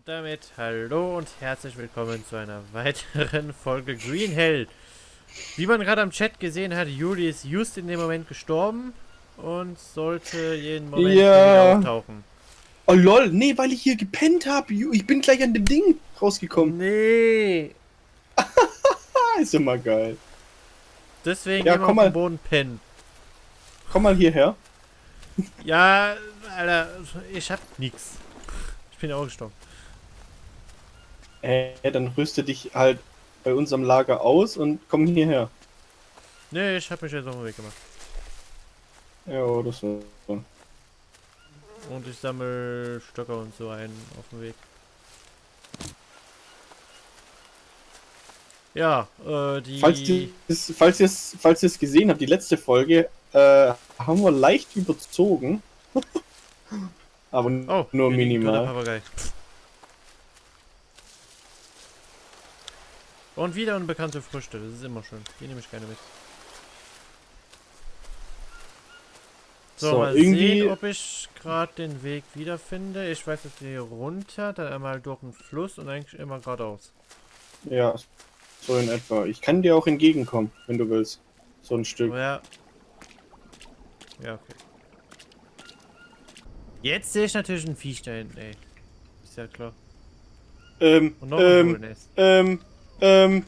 Und damit hallo und herzlich willkommen zu einer weiteren Folge Green Hell. Wie man gerade am Chat gesehen hat, Juli ist just in dem Moment gestorben und sollte jeden Moment Ja. wieder auftauchen. Oh lol, nee, weil ich hier gepennt habe. Ich bin gleich an dem Ding rausgekommen. Nee. Ist mal geil. Deswegen Ja, immer komm auf mal. Boden pennen. Komm mal hierher. Ja, Alter, ich hab nix. Ich bin auch gestorben. Äh, dann rüste dich halt bei unserem Lager aus und komm hierher. Nee, ich hab mich jetzt auf den Weg gemacht. Ja, das so. Und ich sammle Stöcker und so ein auf dem Weg. Ja, äh, die... Falls ihr es falls ihr's, falls ihr's gesehen habt, die letzte Folge, äh, haben wir leicht überzogen. Aber Oh, nur minimal. Und wieder unbekannte Früchte, das ist immer schön. Die nehme ich gerne mit. So, So, mal irgendwie- sehen, ob ich gerade den Weg wiederfinde. Ich weiß, dass wir hier runter, dann einmal durch den Fluss und eigentlich immer geradeaus. Ja, so in etwa. Ich kann dir auch entgegenkommen, wenn du willst. So ein Stück. Ja. Ja, okay. Jetzt sehe ich natürlich ein Viech da hinten, ey. Ist ja klar. Ähm, Und noch ein ähm, Wohlnest. ähm, ähm,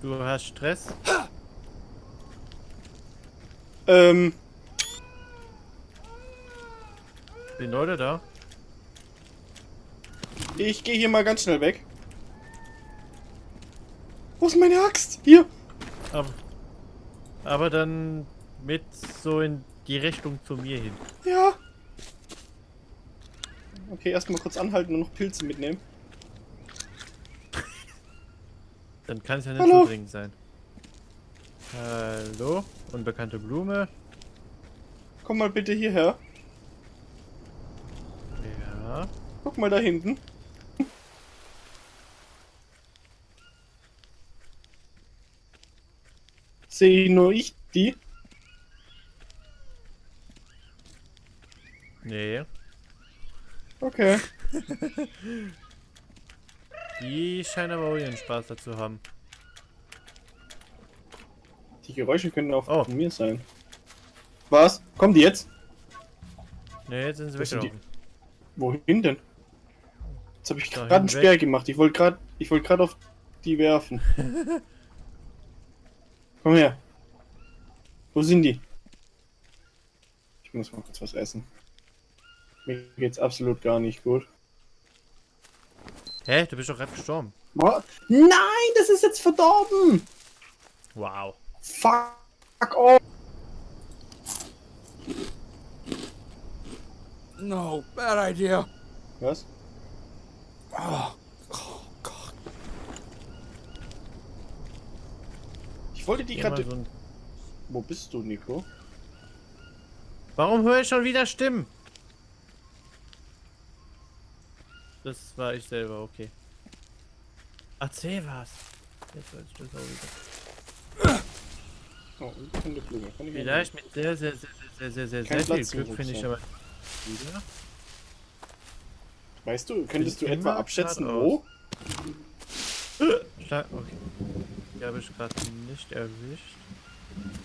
Du hast Stress? ähm, Sind Leute da? ich gehe hier mal ganz schnell weg. Wo ist meine Axt? Hier. Aber, aber dann mit so in die Richtung zu mir hin. Ja. Okay, erstmal kurz anhalten und noch Pilze mitnehmen. Dann kann es ja nicht Hallo. so dringend sein. Hallo? Unbekannte Blume. Komm mal bitte hierher. Ja. Guck mal da hinten. Sehe nur ich die? Nee. Okay. Die scheinen aber auch ihren Spaß dazu haben. Die Geräusche können auch Oh. von mir sein. Was? Kommen die jetzt? Nee, jetzt sind sie weggelaufen. Wohin denn? Jetzt habe ich gerade einen. Speer gemacht. Ich wollte gerade, ich wollte gerade auf die werfen. Komm her. Wo sind die? Ich muss mal kurz was essen. Mir geht's absolut gar nicht gut. Hä? Du bist doch gerade gestorben. What? Nein, das ist jetzt verdorben. Wow. Fuck off. No, bad idea. Was? Oh, oh God. Ich wollte die gerade. so Wo bist du, Nico? Warum höre ich schon wieder Stimmen? Das war ich selber, okay. Erzähl was. Jetzt weiß ich das auch wieder. Oh, unbekannte Blume. Kann ich Vielleicht mit sehr, sehr, sehr, sehr, sehr, sehr, Kein sehr viel Platz Glück finde ich aber wieder. Weißt du, könntest du Bin etwa abschätzen, wo? Schla okay. Die habe ich gerade nicht erwischt.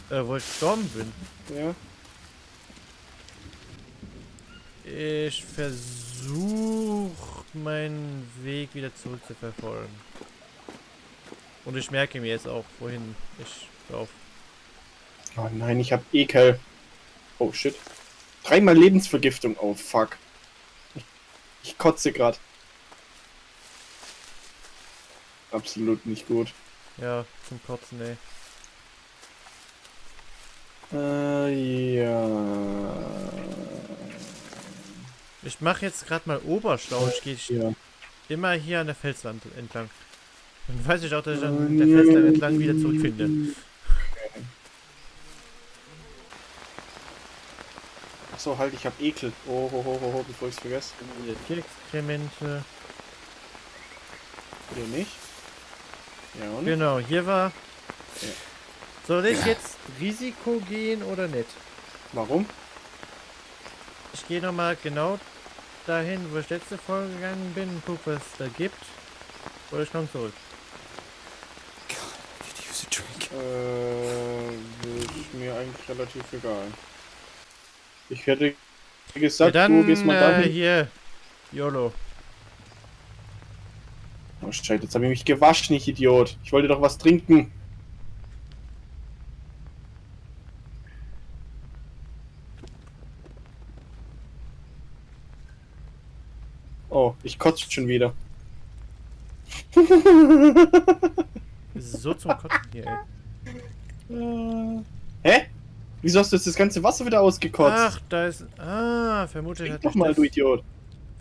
Äh, wo ich gestorben bin. Ja. Ich versuche meinen Weg wieder zurück zu verfolgen. Und ich merke mir jetzt auch, wohin ich laufe. Oh nein, ich hab Ekel. Oh shit. Dreimal Lebensvergiftung. Oh fuck. Ich, ich kotze grad. Absolut nicht gut. Ja, zum Kotzen, ey. Äh, ja. Ich mache jetzt gerade mal Oberschlau. Ich gehe Ja. immer hier an der Felswand entlang. Dann weiß ich auch, dass ich an der Felswand entlang wieder zurückfinde. Achso, halt, ich hab Ekel. Oh, ho, ho, ho, ho, bevor ich's vergesse. Wieder Tierexkremente. Oder nicht? Ja, und? Genau, hier war... Ja. Soll ich jetzt Risiko gehen oder nicht? Warum? Ich gehe nochmal genau dahin, wo ich letzte Folge gegangen bin, und guck, was es da gibt. Oder ich komme zurück. God, I use a drink. Äh, ist mir eigentlich relativ egal. Ich hätte Ja, gesagt, dann du gehst mal äh, dahin. hier. YOLO. Oh Scheiße, jetzt habe ich mich gewaschen, ich Idiot. Ich wollte doch was trinken. Oh, ich kotze schon wieder. So zum Kotzen hier, ey. Äh, Hä? Wieso hast du jetzt das ganze Wasser wieder ausgekotzt? Ach, da ist. Ah, vermutlich Trink hat doch mich mal, du Idiot.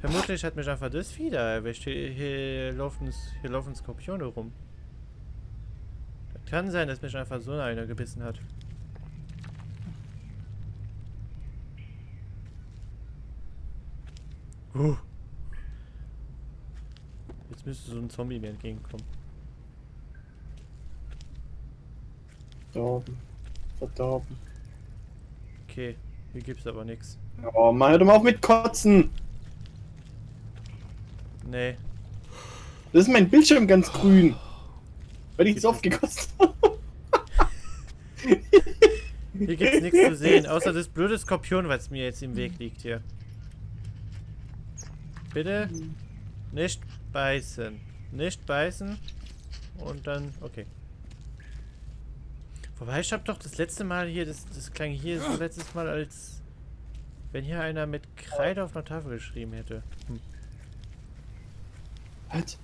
Vermutlich hat mich einfach das wieder erwischt. Hier, hier, laufen, hier laufen Skorpione rum. Das kann sein, dass mich einfach so einer gebissen hat. Uh. Jetzt müsste so ein Zombie mir entgegenkommen. Verdorben. Verdorben. Okay, hier gibt's aber nichts. Oh Mann, hör doch mal auf mit Kotzen. Nee. Das ist mein Bildschirm ganz grün. Weil ich es oft gekotzt habe. Hier gibt's nichts zu sehen, außer das blöde Skorpion, was mir jetzt im Weg liegt hier. Bitte nicht beißen. Nicht beißen. Und dann, okay. Wobei, ich habe doch das letzte Mal hier, das, das klang hier so letztes Mal, als wenn hier einer mit Kreide auf einer Tafel geschrieben hätte. Hm. Halt.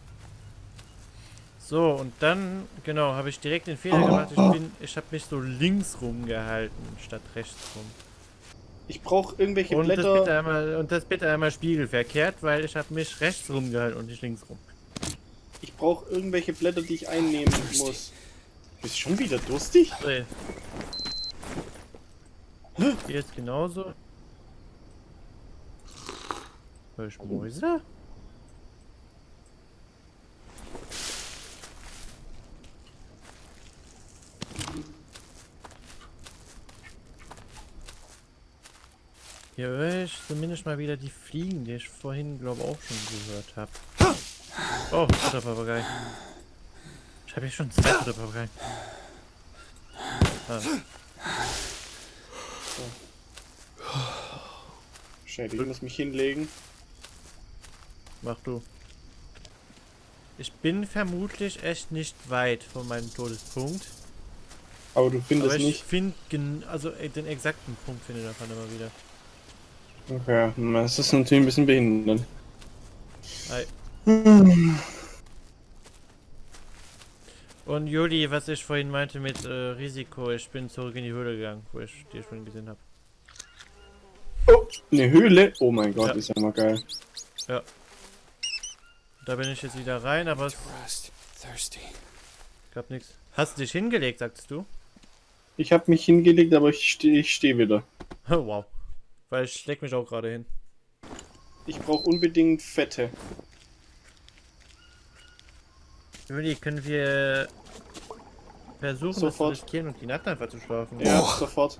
So, und dann, genau, habe ich direkt den Fehler gemacht. Ich, bin, ich habe mich so links rumgehalten, statt rechts rum. Ich brauche irgendwelche Und das, bitte Blätter. einmal, und das bitte einmal spiegelverkehrt, weil ich habe mich rechts rumgehalten und nicht links rum. Ich brauche irgendwelche Blätter, die ich einnehmen muss. Bist du schon wieder durstig? So. Hier jetzt genauso. Hör ich Mäuse? Hier höre ich zumindest mal wieder die Fliegen, die ich vorhin, glaube ich, auch schon gehört habe. Oh, Futterpapagei. Ich habe hier schon zwei Futterpapagei. Ah. Scheiße, ich muss mich hinlegen. Mach du. Ich bin vermutlich echt nicht weit von meinem Todespunkt. Aber du findest aber ich nicht. finde, also äh, den exakten Punkt finde ich davon immer wieder. Okay, das ist natürlich ein bisschen behindert. Ei. Und Juli, was ich vorhin meinte mit äh, Risiko, ich bin zurück in die Höhle gegangen, wo ich dir schon gesehen habe. Oh, eine Höhle. Oh mein Gott, Ja. ist ja mal geil. Da bin ich jetzt wieder rein, aber es gab nichts. Hast du dich hingelegt, sagst du? Ich habe mich hingelegt, aber ich stehe ich steh wieder. Oh, wow. Weil ich leg mich auch gerade hin. Ich brauche unbedingt Fette. Juli, können wir versuchen, Sofort. das zu riskieren und die Nacht einfach zu schlafen? Ja, Oh. sofort.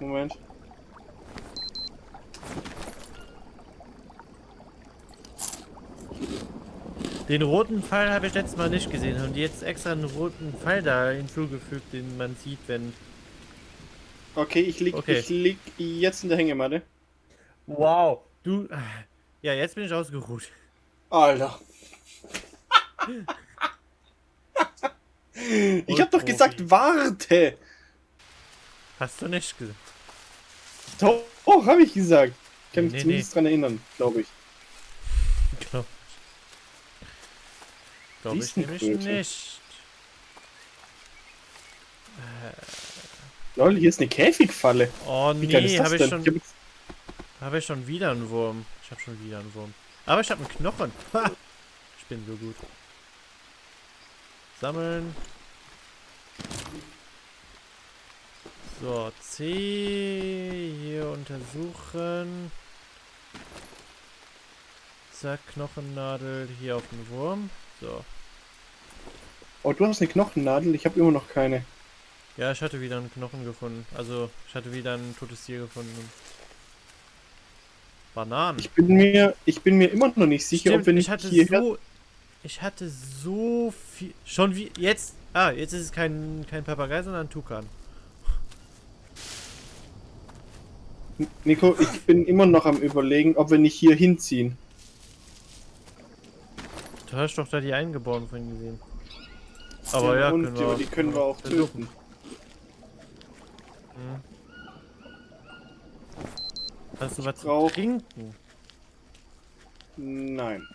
Moment. Den roten Pfeil habe ich letztes Mal nicht gesehen. Haben die jetzt extra einen roten Pfeil da hinzugefügt, den man sieht, wenn... Okay, ich lieg, Okay. ich lieg jetzt in der Hängematte. Wow. Du... Ja, jetzt bin ich ausgeruht. Alter. ich hab doch gesagt, warte. Hast du nicht gesagt? Doch, oh, hab ich gesagt. Ich kann mich Nee, zumindest dran erinnern, glaube ich. Glaub ich. Glaube ich nämlich nicht. Lol, hier ist eine Käfigfalle. Oh Wie nee, habe ich, schon, Ich hab jetzt- hab ich schon wieder einen Wurm. Ich habe schon wieder einen Wurm. Aber ich habe einen Knochen. Ha! Ich bin so gut. Sammeln. So, C. Hier untersuchen. Zack, Knochennadel. Hier auf den Wurm. So. Oh, du hast eine Knochennadel, ich habe immer noch keine. Ja, ich hatte wieder einen Knochen gefunden. Also, ich hatte wieder ein totes Tier gefunden. Bananen. Ich bin mir, ich bin mir immer noch nicht sicher, Stimmt, ob wir nicht ich hatte hierher... so. Ich hatte so viel. Schon wie. Jetzt. Ah, jetzt ist es kein, kein Papagei, sondern ein Tukan. Nico, ich bin immer noch am überlegen, ob wir nicht hier hinziehen. Du hast doch da die Eingeborenen vorhin gesehen. Aber ja, können die, wir, die können wir auch töten. Hm. Hast du was zu trinken? Nein.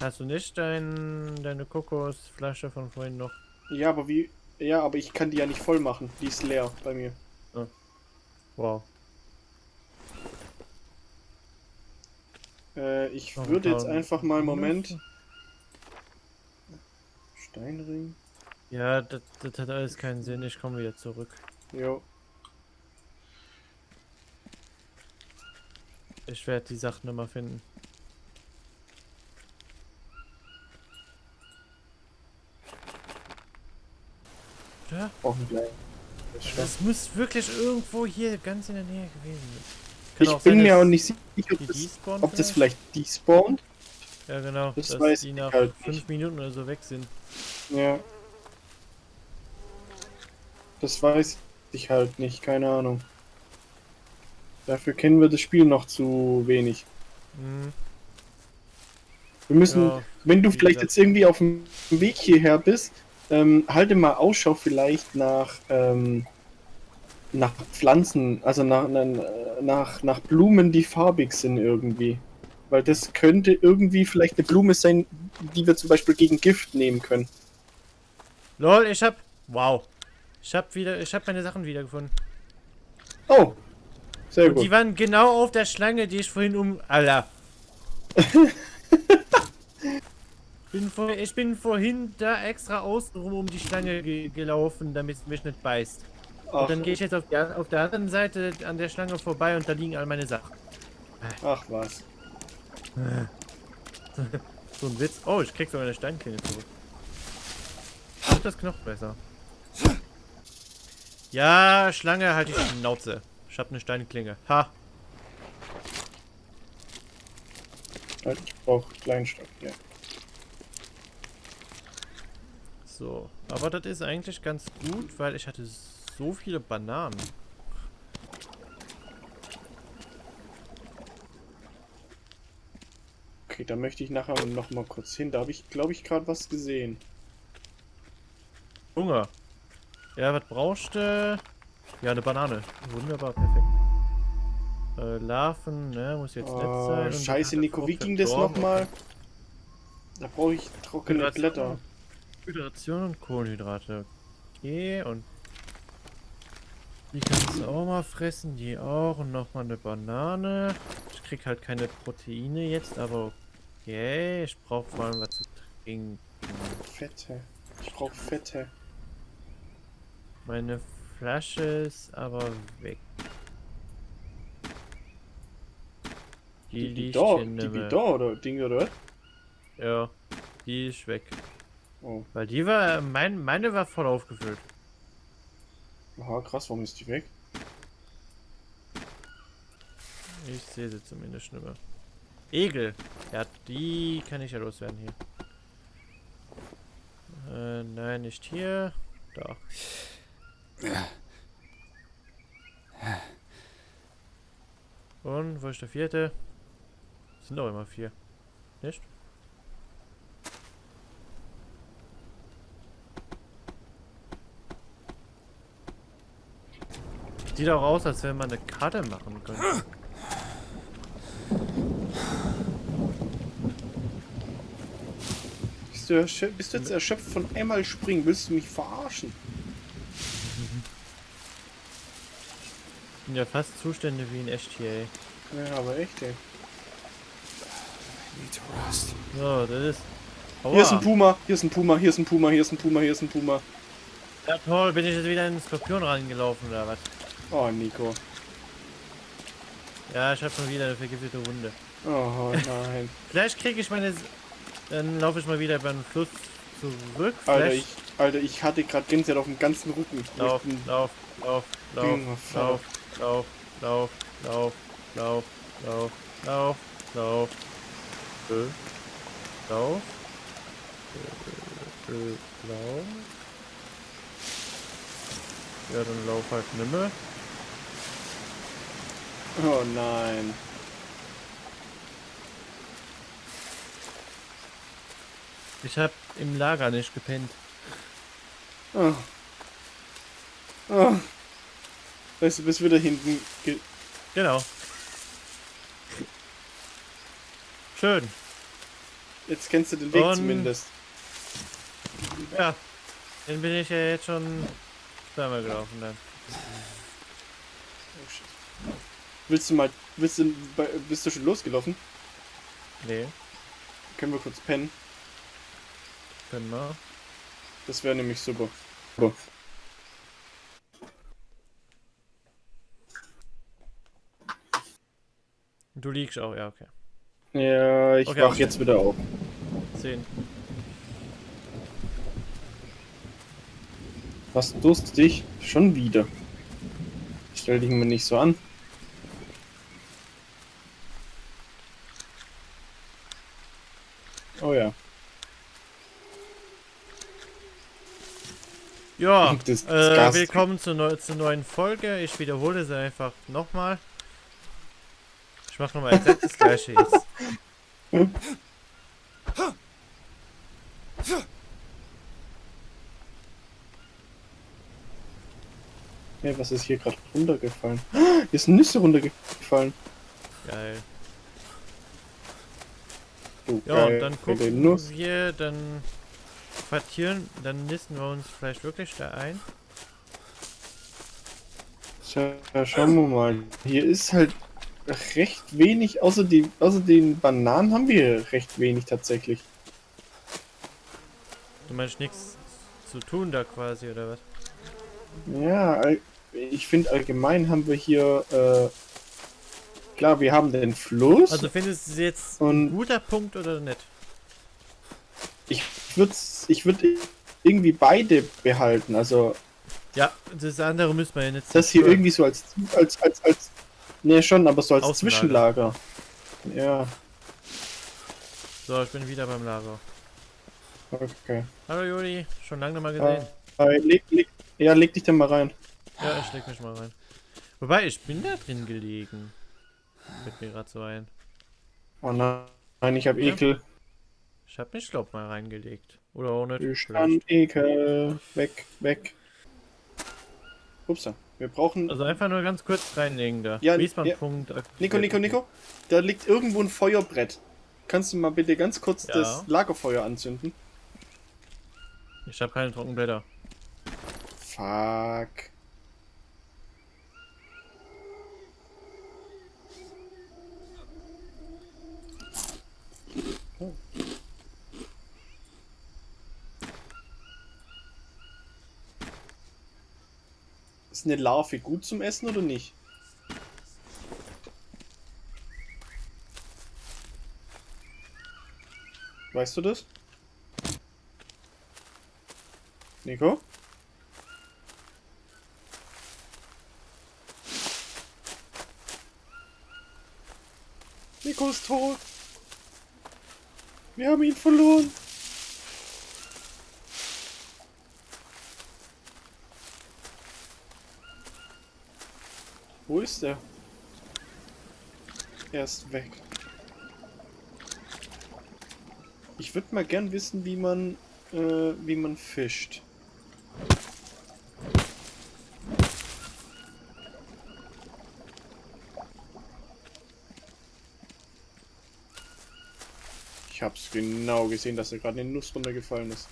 Hast du nicht dein, deine Kokosflasche von vorhin noch? Ja, aber wie... Ja, aber ich kann die ja nicht voll machen. Die ist leer bei mir. Wow. Äh, ich Noch würde jetzt einfach mal... Moment. Minuten. Steinring. Ja, das, das hat alles keinen Sinn. Ich komme wieder zurück. Jo. Ich werde die Sachen nochmal finden. Wir gleich. Das das muss wirklich irgendwo hier ganz in der Nähe gewesen sein. Kann Ich auch bin sein, mir auch nicht sicher, ob die das, ob das vielleicht despawnt. Ja, genau. Das dass weiß die ich nach halt fünf nicht. Minuten oder so weg sind. Ja. Das weiß ich halt nicht, keine Ahnung. Dafür kennen wir das Spiel noch zu wenig. Mhm. Wir müssen, Ja, wenn du vielleicht jetzt irgendwie auf dem Weg hierher bist, ähm, halte mal Ausschau vielleicht nach, ähm, nach Pflanzen, also nach, nach, nach, nach Blumen, die farbig sind irgendwie. Weil das könnte irgendwie vielleicht eine Blume sein, die wir zum Beispiel gegen Gift nehmen können. Lol, ich hab. Wow. Ich hab wieder. Ich hab meine Sachen wiedergefunden. Oh, sehr Und die gut. waren genau auf der Schlange, die ich vorhin um. Alter. bin vor, ich bin vorhin da extra außenrum um die Schlange ge gelaufen, damit es mich nicht beißt. Ach, Und dann gehe ich jetzt auf, die, auf der anderen Seite an der Schlange vorbei und da liegen all meine Sachen. ach was. So ein Witz. Oh, ich krieg sogar eine Steinklinge zurück. Ach, das Knochenmesser. Ja, Schlange, halt die Schnauze. Ich hab eine Steinklinge. Ha. Halt, Ich brauche Kleinstock, ja. So. Aber das ist eigentlich ganz gut, weil ich hatte so viele Bananen. Okay, da möchte ich nachher noch mal kurz hin. Da habe ich, glaube ich, gerade was gesehen. Hunger. Ja, was brauchst du? Ja, eine Banane. Wunderbar, perfekt. Äh, Larven, ne, muss jetzt nett sein. Oh, Und scheiße, Nico, wie ging das nochmal? Da brauche ich trockene Hydration. Blätter. Hydration und Kohlenhydrate. Okay, und die kannst du auch mal fressen, die auch. Und nochmal eine Banane. Ich krieg halt keine Proteine jetzt, aber okay. Ich brauche vor allem was zu trinken. Fette. Ich brauche Fette. Meine Flasche ist aber weg. Die, Die, die liegt da, die wie da, oder Ding, oder? Ja, die ist weg. Oh, Weil die war, mein, meine war voll aufgefüllt. aha, krass, warum ist die weg? Ich sehe sie zumindest nicht mehr. Egel. Ja, die kann ich ja loswerden hier. Äh, nein, nicht hier. Da. Und wo ist der vierte? Sind doch immer vier. Nicht? Sieht auch aus, als wenn man eine Karte machen könnte. Bist du, bist du jetzt erschöpft von einmal springen? Willst du mich verarschen? Sind ja fast Zustände wie in ey. Ja, aber echt, ey. So, das ist. Hier ist ein Aua. Puma, hier ist ein Puma, hier ist ein Puma, hier ist ein Puma, hier ist ein Puma. Ja, toll, bin ich jetzt wieder in den Skorpion reingelaufen oder was? Oh, Nico. Ja, ich hab schon wieder eine vergiftete Wunde. Oh, nein. Vielleicht kriege ich meine. Dann laufe ich mal wieder den Fluss zurück. Alter, ich, Alter, ich hatte gerade Gänsehaut auf dem ganzen Rücken. Lauf, lauf, lauf, lauf, lauf, lauf, lauf, lauf, lauf, Lauf, lauf, lauf. Ö, lauf. Ö, ö, lauf. Ja, dann lauf halt nimmer. Oh nein. Ich hab im Lager nicht gepennt. Oh. Oh. Weißt du, bis wieder hinten. ge- Genau. Schön. Jetzt kennst du den Weg Und- zumindest. Ja. Den bin ich ja jetzt schon zweimal gelaufen dann. Oh, shit. Willst du mal. Willst du, bist du schon losgelaufen? Nee, Können wir kurz pennen? können wir. Das wäre nämlich super. super. Du liegst auch, ja, okay. Ja, ich Okay, wach okay. jetzt wieder auf. 10. Was durstig? Schon wieder. Stell dich mir nicht so an. Oh ja. Ja, Das ist äh, willkommen zur, neu zur neuen Folge. Ich wiederhole es einfach nochmal. Ich mache nochmal exakt das gleiche jetzt. Hey, was ist hier gerade runtergefallen? Hier ist Nüsse runtergefallen. Geil. Du, Ja, geil, und dann gucken Nuss. wir, dann quartieren, dann nisten wir uns vielleicht wirklich da ein. Tja, schauen wir mal. Hier ist halt recht wenig, außer, die, außer den Bananen haben wir recht wenig tatsächlich. Du meinst nichts zu tun da quasi, oder was? Ja, ich finde allgemein haben wir hier, äh, klar, wir haben den Fluss. Also findest du es jetzt ein guter Punkt oder nicht? ich würde ich würd irgendwie beide behalten. Also Ja, das andere müssen wir ja nicht das hier irgendwie so als, als, als, als, ne schon, aber so als Außenlager. Zwischenlager. Ja, So, ich bin wieder beim Lager. okay. Hallo Juli, schon lange mal gesehen. Äh, leg, leg, ja, leg dich da mal rein. Ja, ich leg mich mal rein. Wobei, ich bin da drin gelegen. Fällt mir gerade so ein. Oh nein, ich habe Ja. Ekel. Ich hab mich, glaub mal, reingelegt. Oder auch nicht. Ich Ekel. Weg, weg. Upsa. Wir brauchen. Also einfach nur ganz kurz reinlegen da. Ja, Wiesbaden-Punkt. Nico, Nico, Nico. Da liegt irgendwo ein Feuerbrett. Kannst du mal bitte ganz kurz Ja. das Lagerfeuer anzünden? Ich habe keine Trockenblätter. Fuck. Ist eine Larve gut zum Essen oder nicht? Weißt du das? Nico? Nico ist tot. Wir haben ihn verloren. Wo ist er? Er ist weg. Ich würde mal gern wissen, wie man, äh, wie man fischt. Ich hab's genau gesehen, dass er gerade eine Nuss runtergefallen ist.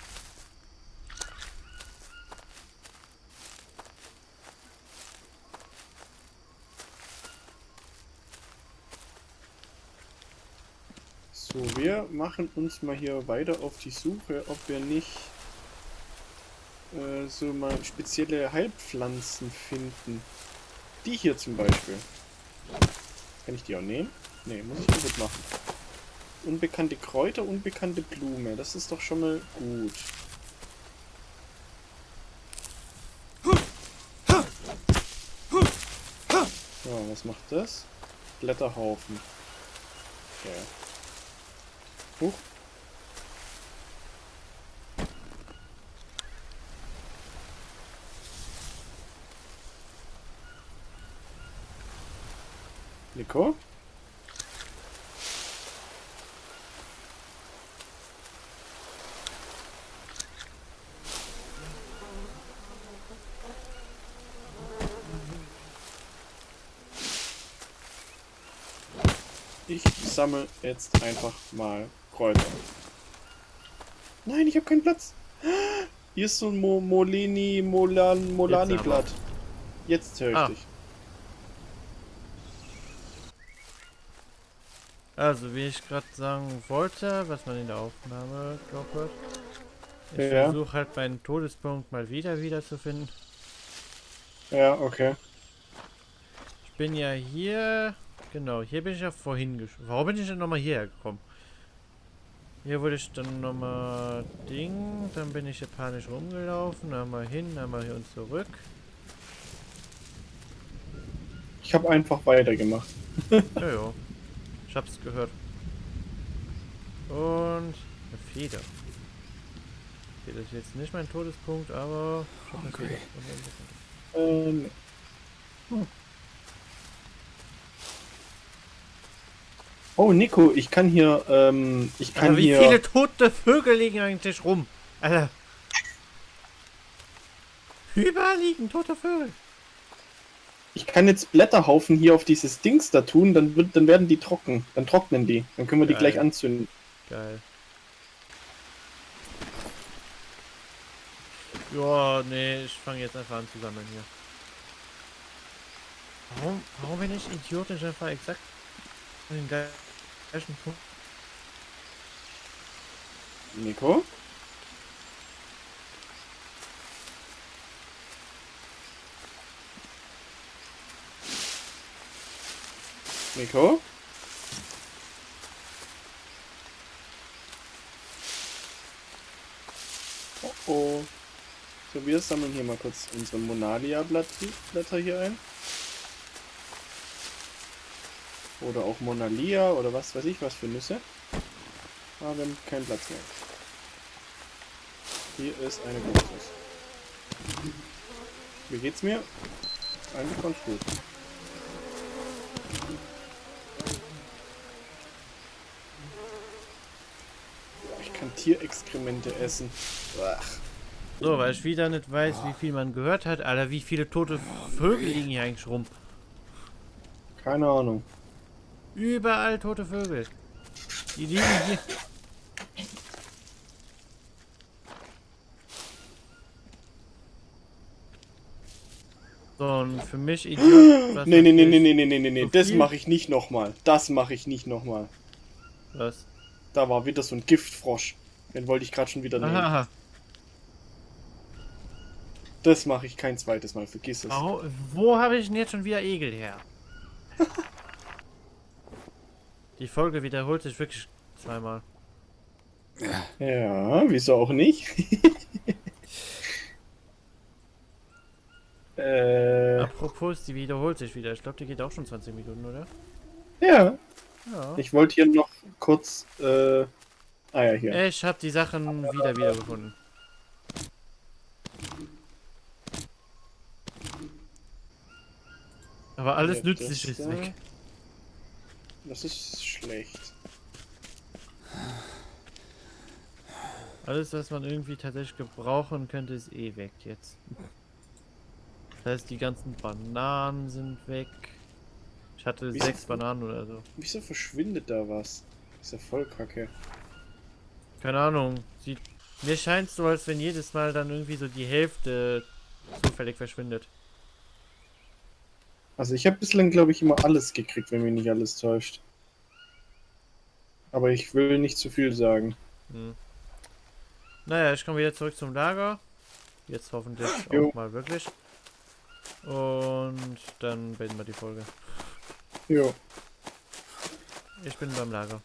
So, wir machen uns mal hier weiter auf die Suche, ob wir nicht äh, so mal spezielle Heilpflanzen finden. Die hier zum Beispiel. Kann ich die auch nehmen? Ne, muss ich kaputt machen. Unbekannte Kräuter, unbekannte Blume. Das ist doch schon mal gut. Ja, was macht das? Blätterhaufen. Okay. Huch. Nico? Ich sammle jetzt einfach mal Kräuter. Nein, ich habe keinen Platz. Hier ist so ein Mo Molini, Molan, Molani-Blatt. Jetzt höre ich Ah. dich. Also, wie ich gerade sagen wollte, was man in der Aufnahme glaubt wird. Ich Ja. versuche halt meinen Todespunkt mal wieder wiederzufinden. Ja, okay. Ich bin ja hier. Genau, hier bin ich ja vorhin gesch Warum bin ich denn nochmal hierher gekommen? Hier wurde ich dann nochmal Ding. Dann bin ich hier panisch rumgelaufen. Einmal hin, einmal hier und zurück. Ich habe einfach weitergemacht. Ja, ja. Ich hab's gehört. Und eine Feder. Okay, das ist jetzt nicht mein Todespunkt, aber ich hab eine Hungry. Feder. Ähm. Hm. Oh, Nico, ich kann hier, ähm, ich kann Aber wie hier. viele tote Vögel liegen eigentlich rum? Alter. Überall liegen tote Vögel. Ich kann jetzt Blätterhaufen hier auf dieses Dings da tun, dann, wird, dann werden die trocken. Dann trocknen die. Dann können wir die Geil. gleich anzünden. Geil. Ja, nee, ich fange jetzt einfach an zu sammeln hier. Warum, warum bin ich idiotisch einfach exakt an den gleichen Punkt? Nico? Nico? Oh oh. So, wir sammeln hier mal kurz unsere Monalia-Blätter hier ein. Oder auch Monalia oder was weiß ich was für Nüsse. Aber wir haben keinen Platz mehr. Hier ist eine Kokosnuss. Wie geht's mir? Eigentlich ganz gut. Ich kann Tierexkremente essen. Ach, So, weil ich wieder nicht weiß, wie viel man gehört hat. Alter, wie viele tote Vögel liegen hier eigentlich rum? keine Ahnung. Überall tote Vögel. Die liegen hier. So, und für mich Idiot. Nee, nee, nee, natürlich- nee, nee, nee, nee, nee. so Das mache ich nicht nochmal. Das mache ich nicht nochmal. Was? Da war wieder so ein Giftfrosch. Den wollte ich gerade schon wieder nehmen. Aha. Das mache ich kein zweites Mal. Vergiss es. Wo, wo habe ich denn jetzt schon wieder Egel her? Die Folge wiederholt sich wirklich zweimal. Ja, wieso auch nicht? äh, Apropos, die wiederholt sich wieder. Ich glaube, die geht auch schon 20 Minuten, oder? ja. Ja. Ich wollte hier noch kurz. Äh, ah ja, hier. Ich habe die Sachen wieder wiedergefunden. Aber alles Ja, nützlich das ist da- weg. Das ist schlecht. Alles, was man irgendwie tatsächlich gebrauchen könnte, ist eh weg jetzt. Das heißt, die ganzen Bananen sind weg. Ich hatte Wieso- sechs Bananen oder so. Wieso verschwindet da was? Ist ja voll kacke. Keine Ahnung. Sieht, mir scheint so, als wenn jedes Mal dann irgendwie so die Hälfte zufällig verschwindet. Also ich habe bislang, glaube ich, immer alles gekriegt, wenn mich nicht alles täuscht. Aber ich will nicht zu viel sagen. Hm. Naja, ich komme wieder zurück zum Lager. Jetzt hoffentlich Jo. auch mal wirklich. Und dann beenden wir die Folge. Jo. Ich bin beim Lager.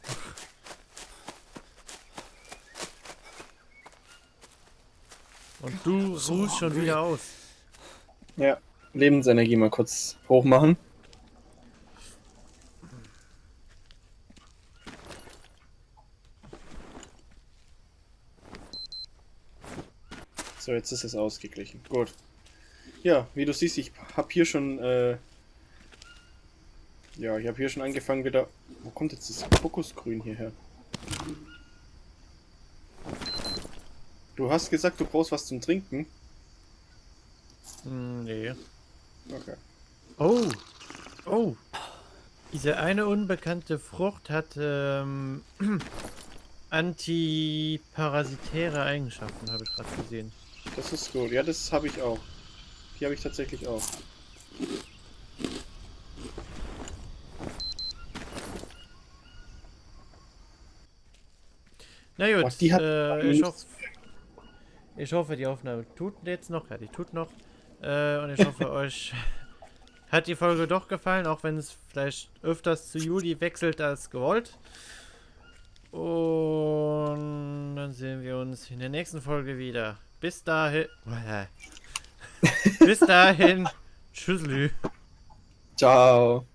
Und du ruhst schon wieder aus. Ja. Lebensenergie mal kurz hoch machen. So, jetzt ist es ausgeglichen. Gut. Ja, wie du siehst, ich habe hier schon, äh ja, ich habe hier schon angefangen wieder... Wo kommt jetzt das Kokosgrün hierher? Du hast gesagt, du brauchst was zum Trinken. Hm, nee. Okay. Oh. Oh. Diese eine unbekannte Frucht hat ähm, antiparasitäre Eigenschaften, habe ich gerade gesehen. Das ist gut. Ja, das habe ich auch. Die habe ich tatsächlich auch. Na gut, Boah, die hat äh, ich, hoff, ich hoffe, die Aufnahme tut jetzt noch. Ja, die tut noch. Äh, und ich hoffe, euch hat die Folge doch gefallen, auch wenn es vielleicht öfters zu Juli wechselt als gewollt. Und dann sehen wir uns in der nächsten Folge wieder. Bis dahin. Bis dahin. Tschüsselü. Ciao.